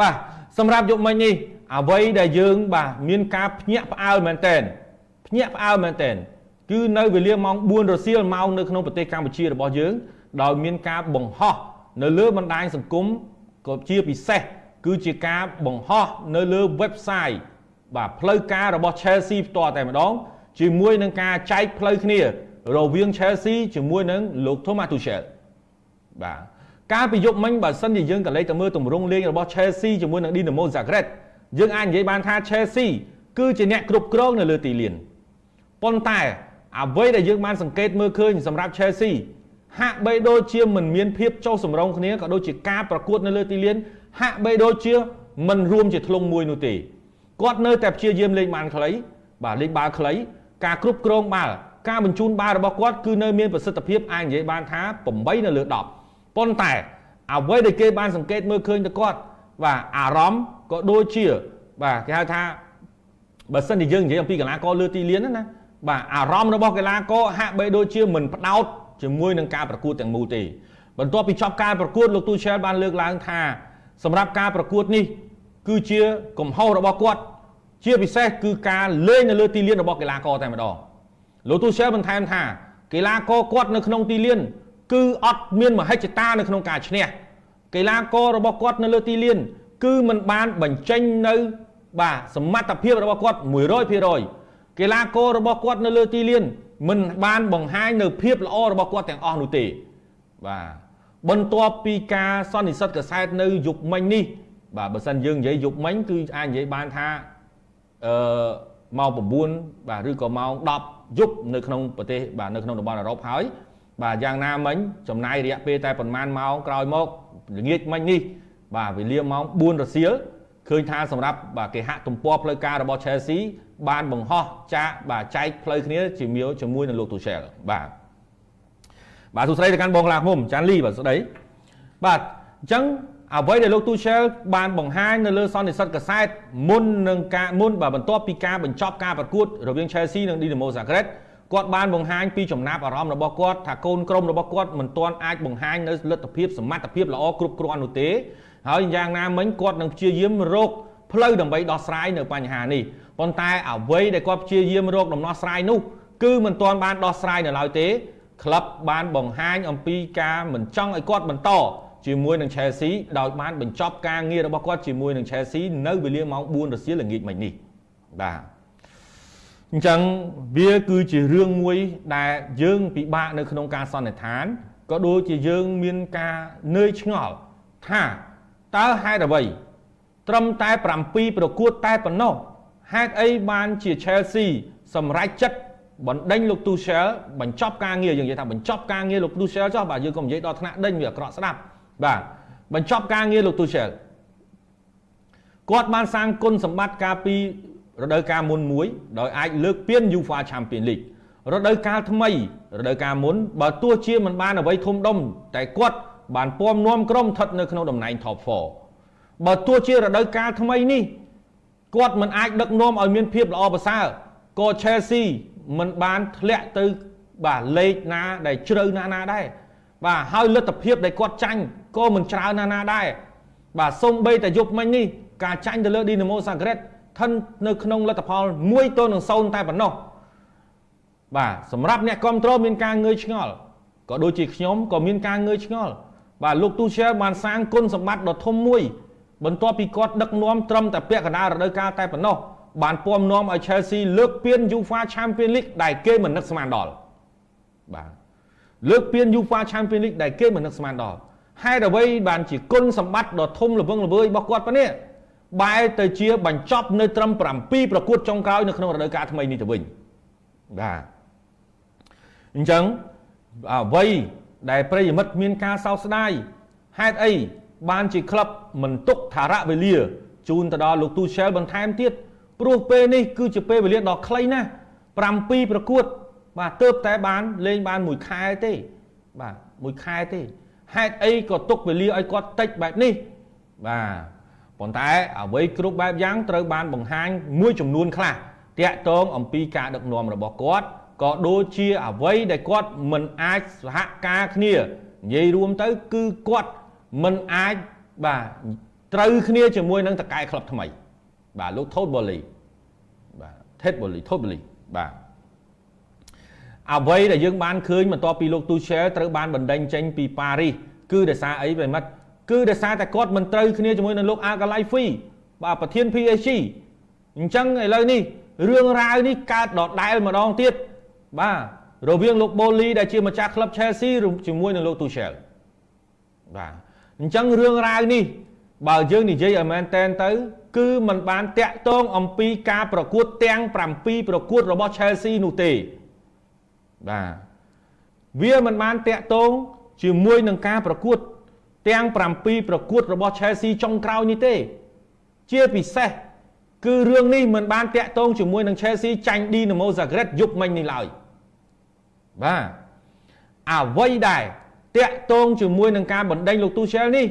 បាទសម្រាប់យុគមិញនេះអ្វីដែលយើងបាទមានការភ្ញាក់ផ្អើលមែនតែនភ្ញាក់ផ្អើលមែនតែនគឺនៅវេលាម៉ោង4រសៀលម៉ោងនៅក្នុងប្រទេសកម្ពុជារបស់យើង ដោយមានការបង្ហោះនៅលើបណ្ដាញសង្គមក៏ជាពិសេសគឺជាការបង្ហោះនៅលើ website បាទផ្លូវការរបស់ Chelsea ផ្ទាល់តែម្ដងជាមួយនឹងការចែកផ្លូវគ្នា រវាង Chelsea ជាមួយនឹងលោក Thomas Tuchel បាទ កាលពីយប់មិញបើសិនជាយើងក៏លេចទៅមើលទម្រង់លេងរបស់ Chelsea ជាមួយនឹង Dinamo Zagreb យើងអាចនិយាយបានថា Chelsea គឺជាអ្នកគ្រប់គ្រងនៅលើទីលានប៉ុន្តែអ្វីដែលយើងបានសង្កេតមើលឃើញសម្រាប់ Chelsea ហាក់បីដូចជាមិនមានភាពចុះសម្រុងគ្នាក៏ដូចជាការប្រកួតនៅលើទីលាន ហាក់បីដូចជាមិនរួមជាធ្លុងមួយនោះទេគាត់នៅតែព្យាយាមលេងបានខ្លីបាទលេងបាល់ខ្លីការគ្រប់គ្រងបាល់ការបញ្ជូនបាល់របស់គាត់គឺនៅមានប្រសិទ្ធភាពអាចនិយាយបានថា8នៅលើ10 ប៉ុន្តែអ្វីដែលគេបានសង្កេតមើលឃើញទៅគាត់បាទអារម្មណ៍ក៏ដូចជា បាទគេហៅថាបើសិនជាយើងនិយាយអំពីកីឡាករលើទីលានណាបាទអារម្មណ៍របស់កីឡាករហាក់បីដូចជាមិនផ្ដោតជាមួយនឹងការប្រកួតទាំងមូលទេបន្ទាប់ពីចប់ការប្រកួតលោកទូឆែលបានលើកឡើងថាសម្រាប់ការប្រកួតនេះគឺជាកំហុសរបស់គាត់ជាពិសេសគឺការលេងនៅលើទីលានរបស់កីឡាករតែម្ដងលោកទូសែលបន្ថែមថាកីឡាករគាត់នៅក្នុងទីលាន គឺអត់មានមហិច្ឆតានៅក្នុងការឈ្នះកីឡាកររបស់គាត់នៅលើទីលាន គឺมันបានបញ្ចេញនៅ បាទសមត្ថភាពរបស់គាត់100%កីឡាកររបស់គាត់នៅលើទីលានមិនបានបង្ហាញនៅភាពល្អរបស់គាត់ទាំងអស់នោះទេបាទបន្ទាប់ពីការសន្និសិទកសែតនៅយុគមិញនេះបាទបើសិនយើងនិយាយយុគមិញគឺអាចនិយាយបានថាអឺម៉ោង9បាទឬក៏ម៉ោង10យប់នៅក្នុងប្រទេសបាទនៅក្នុងតំបន់អឺរ៉ុបហើយ បាទយ៉ាងណាមិញចំណាយរយៈពេលតែប្រហែលម៉ោងក្រោយមកល្ងាចមិញនេះបាទវេលាម៉ោង4រសៀលឃើញថាសម្រាប់បាទគេហាក់ទំព័រផ្លូវការរបស់ Chelsea បានបង្ហោះចាកបាទចែកផ្លូវគ្នាជាមួយជាមួយនឹងលោក Tuchel បាទបាទសួស្តីទៅកាន់បងឡាខ្ញុំចាន់លីបាទស្ដីបាទអញ្ចឹងអ្វីដែលលោក Tuchel បានបង្ហាញនៅលើសន្និសីទកសែតមុននឹងការមុនបាទបន្ទាប់ពីការបញ្ចប់ការប្រកួតរវាង Chelsea និង Dinamo Zagreb គាត់បានបង្ហាញពីចំណាប់អារម្មណ៍របស់គាត់ថាកូនក្រុមរបស់គាត់មិនទាន់អាចបង្ហាញនៅលទ្ធភាពសមត្ថភាពល្អគ្រប់គ្រាន់នោះទេហើយយ៉ាងណាមិញគាត់នឹងព្យាយាមរកផ្លូវដើម្បីដោះស្រាយនៅបញ្ហានេះប៉ុន្តែអ្វីដែលគាត់ព្យាយាមរកដំណោះស្រាយនោះគឺមិនទាន់បានដោះស្រាយនៅឡើយទេក្លឹបបានបង្ហាញអំពីការមិនចង់ឲ្យគាត់បន្តជាមួយនឹង Chelsea ដោយបានបញ្ចប់ការងាររបស់គាត់ជាមួយនឹង Chelsea នៅវេលាម៉ោង4រសៀលល្ងាចមិញនេះបាទ អញ្ចឹងវាគឺជារឿងមួយដែលយើងពិបាកនៅក្នុងការសន្និដ្ឋានក៏ដូចជាយើងមានការនឿយឆ្ងល់ថាតើហេតុអ្វី ត្រឹមតែ7ប្រកួតតែប៉ុណ្ណោះហេតុអីបានជា Chelsea សម្រេចចិត្តបណ្ដេញលោក Tuchel បញ្ចប់ការងារយើងនិយាយថាបញ្ចប់ការងារលោក Tuchel ចុះបាទយើងក៏និយាយដល់ថ្នាក់ដេញវាអាក្រក់ស្ដាប់បាទបញ្ចប់ការងារលោកទូសែលគាត់បានសាងគុណសម្បត្តិការពី រដូវកាលមុនមួយដោយអាចលើកពាន UEFA Champions League រដូវកាលថ្មីរដូវកាលមុនបើទោះជាមិនបានអ្វីធំដុំតែគាត់បានពំនាំក្រុមស្ថិតនៅក្នុងតំណែង Top 4បើទោះជារដូវកាលថ្មីនេះគាត់មិនអាចដឹកនាំឲ្យមានភាពល្អប្រសើរក៏ Chelsea មិនបានធ្លាក់ទៅបាទលេខណាដែលជ្រៅណាស់ណាដែរបាទហើយលទ្ធភាពដែលគាត់ចាញ់ក៏មិនច្រើនណាស់ណាដែរបាទសូម្បីតែយប់មិញនេះការចាញ់ទៅលើ Dinamo Zagreb ស្ថិតនៅក្នុងលទ្ធផល1ទល់នឹង0តែប៉ុណ្ណោះបាទសម្រាប់អ្នកគ្រប់គ្រងមានការងឿយឆ្ងល់ក៏ដូចជាខ្ញុំក៏មានការងឿយឆ្ងល់បាទលោកទូសែបានសាងគុណសម្បត្តិដ៏ធំមួយ បន្ទាប់ពីគាត់ដឹកនាំត្រឹមតែពាក់កណ្ដាលរដូវកាលតែប៉ុណ្ណោះបានពំនាំឲ្យ Chelsea លើកពាន UEFA Champions League ដែលគេមិននឹកស្មានដល់បាទលើកពាន UEFA Champions League ដែលគេមិននឹកស្មានដល់ហេតុអ្វីបានជាគុណសម្បត្តិដ៏ធំល្វឹងល្វើយរបស់គាត់ប៉ុណ្នេះ បែរទៅជាបញ្ចប់នៅត្រឹម7ប្រកួតចុងក្រោយនៅក្នុងរដូវកាលថ្មីនេះទៅវិញបាទអញ្ចឹងអ្វីដែលប្រិយមិត្តមានការសោកស្ដាយហេតុអីបានជាក្លឹបមិនទុកថារៈវេលាជូនទៅដល់លោកទូសែលបន្ថែមទៀតព្រោះពេលនេះគឺជាពេលវេលាដ៏ខ្លីណាស់7ប្រកួត បាទទៅតែបានលេងបានមួយខែទេ បាទមួយខែទេហេតុអីក៏ទុកវេលាឲ្យគាត់តិចបែបនេះបាទ ប៉ុន្តែអ្វីគ្រប់បែបយ៉ាងត្រូវបានបង្ហាញមួយចំនួនខ្លះតាក់ទងអំពីការដឹកនាំរបស់គាត់ក៏ដូចជាអ្វីដែលគាត់មិនអាចសហការគ្នានិយាយរួមទៅគឺគាត់មិនអាចបាទត្រូវគ្នាជាមួយនឹងតកែក្លឹបថ្មី បាទលោក Todd Boehly បាទ Ted Boehly Todd Boehly បាទអ្វីដែលយើងបានឃើញបន្ទាប់ពីលោក Tuchel ត្រូវបានបណ្ដេញចេញពីប៉ារីសគឺដោយសារអីប្រិមិត្ត គឺដោយសារតែគាត់មិនត្រូវគ្នាជាមួយនឹងលោក Al-Khelaifi បាទប្រធាន PSG អញ្ចឹងឥឡូវនេះរឿងរ៉ាវនេះកើតដដែលម្ដងទៀតបាទរវាងលោក Boli ដែលជាម្ចាស់ក្លឹប Chelsea ជាមួយនឹងលោក Tuchel បាទអញ្ចឹងរឿងរ៉ាវនេះបើយើងនិយាយឲ្យមែនតែនទៅ គឺมันបានតាក់ទងអំពីការប្រកួតទាំង7ប្រកួតរបស់ Chelsea នោះទេបាទវាមិនបានតាក់ទងជាមួយនឹងការប្រកួត ទាំង7ប្រកួតរបស់ Chelsea ចុងក្រោយនេះទេ ជាពិសេសគឺរឿងនេះមិនបានតាក់ទងជាមួយនឹង Chelsea ចាញ់ Dinamo Zagreb យប់មិញនេះឡើយបាទអ្វីដែលតាក់ទងជាមួយនឹងការបណ្ដេញលោក Tuchel នេះ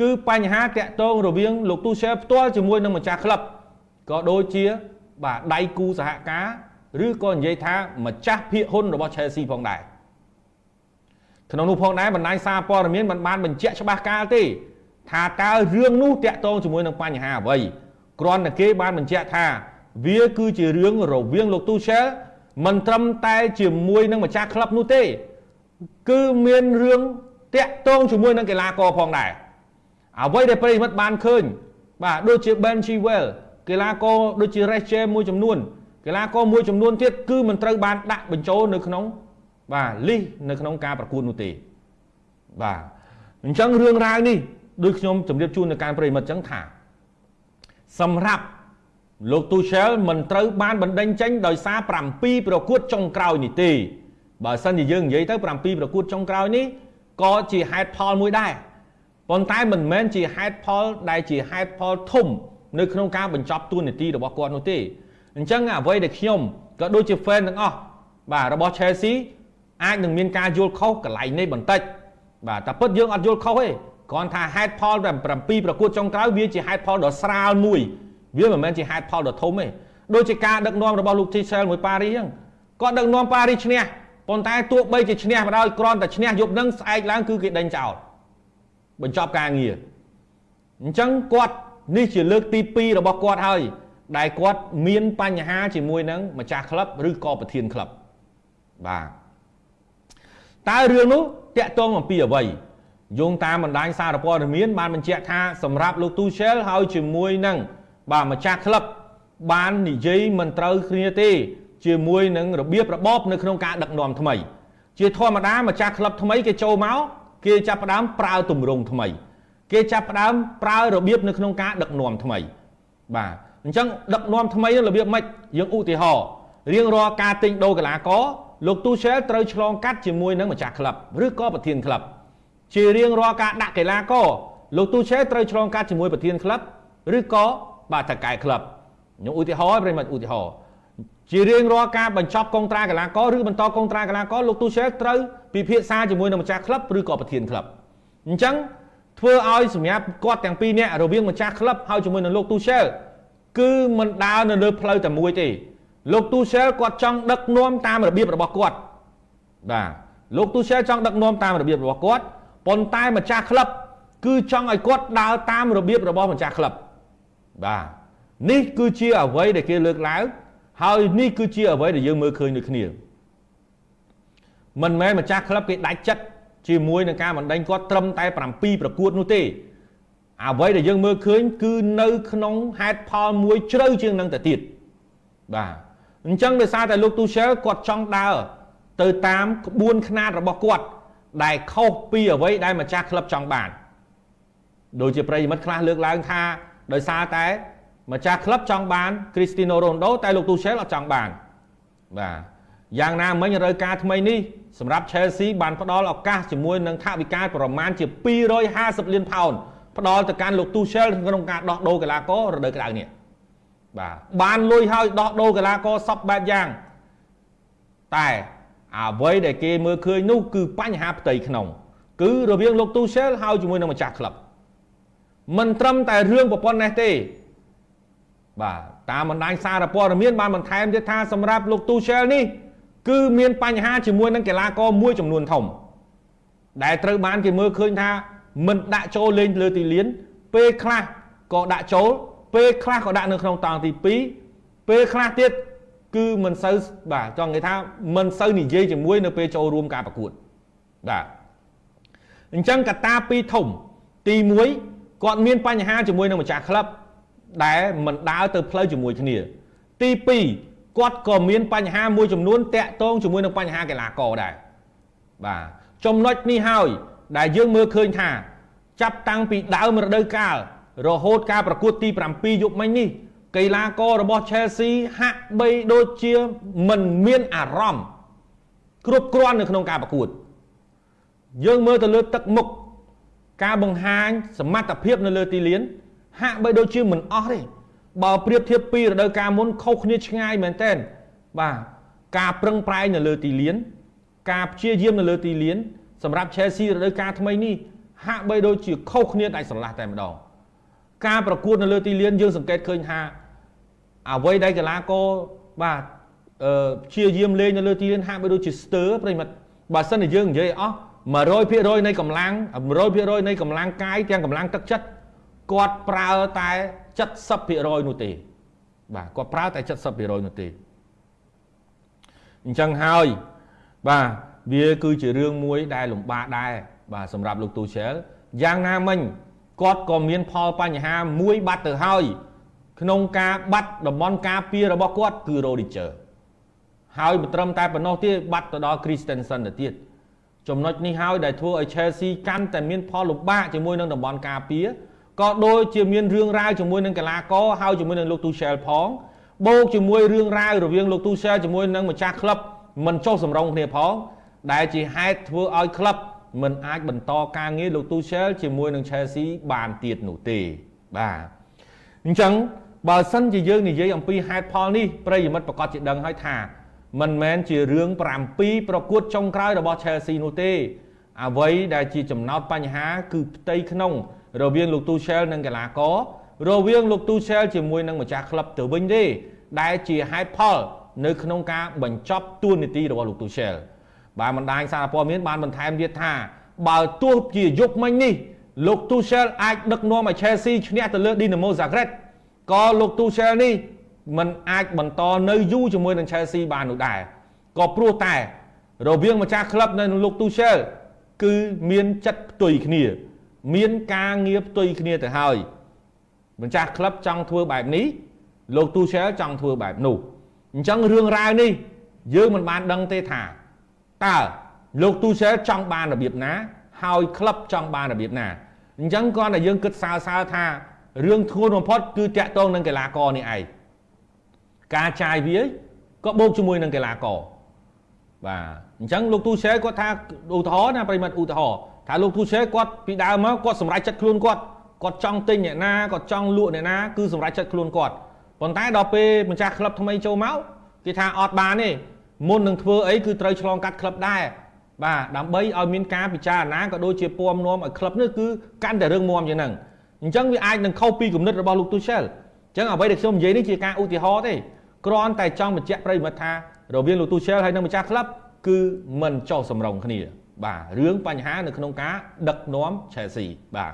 គឺបញ្ហាតាក់ទងរវាងលោក Tuchel ផ្ទាល់ជាមួយនឹងម្ចាស់ក្លឹបក៏ដូចជាបាទដៃគូសហការឬក៏និយាយថាម្ចាស់ភាគហ៊ុនរបស់ Chelsea ផងដែរ ក្នុងនោះផងដែរបណ្ដាញសារព័ត៌មានមិនបានបញ្ជាក់ច្បាស់កាលទេថាតើរឿងនោះតាក់ទងជាមួយនឹងបញ្ហាអ្វីគ្រាន់តែគេបានបញ្ជាក់ថាវាគឺជារឿងរវាងលោក Tuchel មិនត្រឹមតែជាមួយនឹងម្ចាស់ក្លឹបនោះទេ គឺមានរឿងតាក់ទងជាមួយនឹងកីឡាករផងដែរអ្វីដែលប្រិមិត្តបានឃើញ បាទដូចជា Ben Chilwell កីឡាករដូចជា Reece James មួយចំនួនកីឡាករមួយចំនួនទៀតគឺមិនត្រូវបានដាក់បញ្ចូលនៅក្នុង បាទលីសនៅក្នុងការប្រកួតនោះទេបាទអញ្ចឹងរឿងរ៉ាវនេះដូចខ្ញុំជម្រាបជូននៅការប្រិមិត្តអញ្ចឹងថា សម្រាប់លោក Tuchel មិនត្រូវបានបណ្ដេញចេញដោយសារ7ប្រកួតចុងក្រោយនេះទេបើសិនជាយើងនិយាយទៅ7ប្រកួតចុងក្រោយនេះក៏ជាហេតុផលមួយដែរប៉ុន្តែមិនមែនជាហេតុផលដែលជាហេតុផលធំ នៅក្នុងការបញ្ចប់ទួនាទីរបស់គាត់នោះទេអញ្ចឹងអ្វីដែលខ្ញុំក៏ដូចជា fan ទាំងអស់បាទរបស់ Chelsea អាចនឹងមានការយល់ខុសកន្លែងនេះបន្តិចបាទតែពិតយើងអត់យល់ខុសទេគ្រាន់ថាហេតុផលតែ7ប្រកួតចុងក្រោយវាជាហេតុផលដ៏ស្រាលមួយវាមិនមែនជាហេតុផលដ៏ធំទេដូចជាការដឹកនាំរបស់លោក Tuchel មួយប៉ារីសហ្នឹងគាត់ដឹកនាំប៉ារីសឈ្នះប៉ុន្តែទោះបីជាឈ្នះមកដោយគ្រាន់តែឈ្នះយប់ហ្នឹងស្អែកឡើងគឺគេដេញចោលបញ្ចប់ការងារអញ្ចឹងគាត់នេះជាលើកទី2របស់គាត់ហើយដែលគាត់មានបញ្ហាជាមួយនឹងម្ចាស់ក្លឹបឬក៏ប្រធានក្លឹបបាទ តើរឿងនោះតាក់ទងអំពីអ្វីយោងតាមបណ្ដាញសារព័ត៌មានបានបញ្ជាក់ថាសម្រាប់លោក Tuchel ហើយជាមួយនឹងបាទម្ចាស់ក្លឹបបាននិយាយមិនត្រូវគ្នាទេជាមួយនឹងរបៀបរបបនៅក្នុងការដឹកនាំថ្មី ជាធម្មតាម្ចាស់ក្លឹបថ្មីគេចូលមកគេចាប់ផ្ដើមប្រើទម្រង់ថ្មី គេចាប់ផ្ដើមប្រើរបៀបនៅក្នុងការដឹកនាំថ្មីបាទអញ្ចឹងដឹកនាំថ្មីរបៀបម៉េចយើងឧទាហរណ៍រៀងរាល់ការទិញដូរកីឡាករ លោកទូសែលត្រូវឆ្លងកាត់ជាមួយនឹងម្ចាស់ក្លឹបឬក៏ប្រធានក្លឹបជារៀងរាល់ការដាក់កីឡាករលោកទូសែលត្រូវឆ្លងកាត់ជាមួយប្រធានក្លឹបឬក៏បាទតកែក្លឹបខ្ញុំឧទាហរណ៍ប្រិមិត្តឧទាហរណ៍ជារៀងរាល់ការបញ្ចប់កុងត្រាកីឡាករឬបន្តកុងត្រាកីឡាករលោកទូសែលត្រូវពិភាក្សាជាមួយនឹងម្ចាស់ក្លឹបឬក៏ប្រធានក្លឹបអញ្ចឹងធ្វើឲ្យសម្រាប់គាត់ទាំងពីរនាក់រវាងម្ចាស់ក្លឹបហើយជាមួយនឹងលោកទូសែលគឺមិនដើរនៅលើផ្លូវតែមួយទេ លោកទូសែលគាត់ចង់ដឹកនាំតាមរបៀបរបស់គាត់បាទលោកទូសែលចង់ដឹកនាំតាមរបៀបរបស់គាត់ប៉ុន្តែម្ចាស់ក្លឹបគឺចង់ឲ្យគាត់ដើរតាមរបៀបរបស់ម្ចាស់ក្លឹបបាទនេះគឺជាអ្វីដែលគេលើកឡើងហើយនេះគឺជាអ្វីដែលយើងមើលឃើញដូចគ្នាមិនមែនម្ចាស់ក្លឹបគេដាច់ចិត្តជាមួយនឹងការបណ្ដេញគាត់ត្រឹមតែ7ប្រកួតនោះទេអ្វីដែលយើងមើលឃើញគឺនៅក្នុងហេតុផលមួយជ្រៅជាងនឹងទៅទៀតបាទ អញ្ចឹងដោយសារតែលោកទូសែលគាត់ចង់ដើរទៅតាមក្បួនខ្នាតរបស់គាត់ ដែលខុសពីអ្វីដែលម្ចាស់ក្លឹបចង់បានដូចជាប្រិយមិត្តខ្លះលើកឡើងថាដោយសារតែម្ចាស់ក្លឹបចង់បានគ្រីស្ទីណូរ៉ូណូតែលោកទូសែលអត់ចង់បានបាទយ៉ាងណាមិញរដូវកាលថ្មីនេះសម្រាប់ Chelsea បានផ្ដល់ឱកាសជាមួយនឹងថវិកាប្រមាណជា250លានផោនផ្ដល់ទៅកាន់លោកទូសែលក្នុងការដោះដូរកីឡាកររដូវក្តៅនេះ បាទបានលុយហើយដោះដូរកីឡាករសពបែបយ៉ាងតែអ្វីដែលគេមើលឃើញនោះគឺបញ្ហាផ្ទៃក្នុង គឺរវាងលោកទូសែលហើយជាមួយនឹងម្ចាស់ក្លឹបមិនត្រឹមតែរឿងប្រព័ន្ធនេះទេ បាទតាមបណ្ដាញសារព័ត៌មានបានបន្ថែមទៀតថាសម្រាប់លោកទូសែលនេះគឺមានបញ្ហាជាមួយនឹងកីឡាករមួយចំនួនធំ ដែលត្រូវបានគេមើលឃើញថាមិនដាក់ចូលលេងលើទីលាន ពេលខ្លះក៏ដាក់ចូល ពេលខ្លះក៏ដាក់នៅក្នុងតង់ទី2ពេលខ្លះទៀតគឺមិនសូវបាទចង់និយាយថាមិនសូវនិយាយជាមួយនៅពេលចូលរួមការប្រកួតបាទអញ្ចឹងកត្តាពីរធំ ទី1គាត់មានបញ្ហាជាមួយនឹងម្ចាស់ក្លឹបដែលមិនដើរទៅផ្លូវជាមួយគ្នា ទី2គាត់ក៏មានបញ្ហាមួយចំនួនតាក់ទងជាមួយនឹងបញ្ហាកីឡាករដែរបាទចំណុចនេះហើយដែលយើងមើលឃើញថា ចាប់តាំងពីដើមរដូវកាល រហូតការប្រកួតទី7យប់មិញនេះកីឡាកររបស់ Chelsea ហាក់បីដូចជាមិនមានអារម្មណ៍គ្រប់គ្រាន់នៅក្នុងការប្រកួតយើងមើលទៅលើទឹកមុខការបង្ហាញសមត្ថភាពនៅលើទីលាន ហាក់បីដូចជាមិនអស់ទេបើប្រៀបធៀបពីរដូវកាលមុនខុសគ្នាឆ្ងាយមែនទែនបាទការប្រឹងប្រែងនៅលើទីលាន ការព្យាយាមនៅលើទីលាន សម្រាប់ Chelsea រដូវកាលថ្មីនេះហាក់បីដូចជាខុសគ្នាដាច់ស្រឡះតែម្ដង ការប្រកួតនៅលើទីលានយើងសង្កេតឃើញថាអ្វីដែលកីឡាករបាទអឺព្យាយាមលេងនៅលើទីលានហាក់បីដូចជាស្ទើរប្រិមិត្តបើសិនជាយើងនិយាយអស់100%នៃកម្លាំង100%នៃកម្លាំងកាយទាំងកម្លាំងទឹកចិត្តគាត់ប្រើតែ70%នោះទេ បាទគាត់ប្រើតែ70%នោះទេអញ្ចឹងហើយបាទវាគឺជារឿងមួយដែលលំបាកដែរបាទសម្រាប់លោកទូសែលយ៉ាងណាមិញ គាត់ក៏មានផលបញ្ហាមួយបាត់ទៅហើយក្នុងការបាត់តំបន់ការពាររបស់គាត់គឺ Rodiger ហើយមិនត្រឹមតែប៉ុណ្ណោះទេបាត់ទៅដល់ Christensen ទៅទៀតចំណុចនេះហើយដែលធ្វើឲ្យ Chelsea កាន់តែមានផលលំបាកជាមួយនឹងតំបន់ការពារក៏ដូចជាមានរឿងរ៉ាវជាមួយនឹងកីឡាករហើយជាមួយនឹងលោក Tuchel ផងបូកជាមួយរឿងរ៉ាវរវាងលោក Tuchel ជាមួយនឹងម្ចាស់ក្លឹបមិនចុះសម្រុងគ្នាផងដែលជាហេតុធ្វើឲ្យក្លឹប មិនអាចបន្តការងារលោក Tuchel ជាមួយនឹង Chelsea បានទៀតនោះទេបាទអញ្ចឹងបើសិនជាយើងនិយាយអំពីហេតុផលនេះប្រិយមិត្តប្រកាសជាដឹងហើយថា មិនមែនជារឿង7ប្រកួតចុងក្រោយរបស់ Chelsea នោះទេ អ្វីដែលជាចំណោទបញ្ហា គឺផ្ទៃក្នុង រវាងលោក Tuchel និងកីឡាកររវាងលោក Tuchel ជាមួយនឹងម្ចាស់ក្លឹបទៅវិញទេដែលជាហេតុផល នៅក្នុងការបញ្ចប់ទួនាទីរបស់លោក Tuchel បាទបណ្ដាញសារព័ត៌មានបានបន្ថែមទៀតថា បើទោះជាយប់មិញនេះលោក Tuchel អាចដឹកនាំឲ្យ Chelsea ឈ្នះទៅលើ Dinamo Zagreb ក៏លោក Tuchel នេះมันអាចបន្តនៅយូរជាមួយនឹង Chelsea បាននោះដែរក៏ព្រោះតែ រវាងម្ចាស់ក្លឹបនៅនឹងលោក Tuchel គឺមានចិត្តផ្ទុយគ្នា មានការងារផ្ទុយគ្នាទៅហើយម្ចាស់ក្លឹបចង់ធ្វើបែបនេះលោក Tuchel ចង់ធ្វើបែបនោះអញ្ចឹងរឿងរ៉ាវនេះយើងមិនបានដឹងទេថា តើលោក Tuchel ចង់បានរបៀបណា ហើយក្លឹបចង់បានរបៀបណាអញ្ចឹងគាត់តែយើងគិតសើសើថារឿងធ្ងន់បំផុតគឺតាក់ទងនឹងកីឡាករនេះឯងការចាយវាក៏បូកជាមួយនឹងកីឡាករបាទអញ្ចឹងលោកទូសេគាត់ថាឧទាហរណ៍ណាប្រិមិត្តឧទាហរណ៍ថាលោកទូសេគាត់ពីដើមមកគាត់សម្រេចចិត្តខ្លួនគាត់គាត់ចង់ទិញអ្នកណាគាត់ចង់លក់អ្នកណាគឺសម្រេចចិត្តខ្លួនគាត់ប៉ុន្តែដល់ពេលម្ចាស់ក្លឹបថ្មីចូលមកគេថាអត់បានទេ មុននឹងធ្វើអីគឺត្រូវឆ្លងកាត់ក្លឹបដែរបាទដើម្បីឲ្យមានការពិចារណាក៏ដូចជាពំនាំឲ្យក្លឹបនេះគឺកាន់តែរឿងមាំយ៉ាងហ្នឹងអញ្ចឹងវាអាចនឹងខុសពីគំនិតរបស់លោកទូសែលអញ្ចឹងអ្វីដែលខ្ញុំនិយាយនេះជាការឧទាហរណ៍ទេគ្រាន់តែចង់បញ្ជាក់ប្រិយមិត្តថារវាងលោកទូសែលហើយនិងម្ចាស់ក្លឹបគឺមិនចុះសម្រុងគ្នា បាទរឿងបញ្ហានៅក្នុងការដឹកនាំ Chelsea បាទ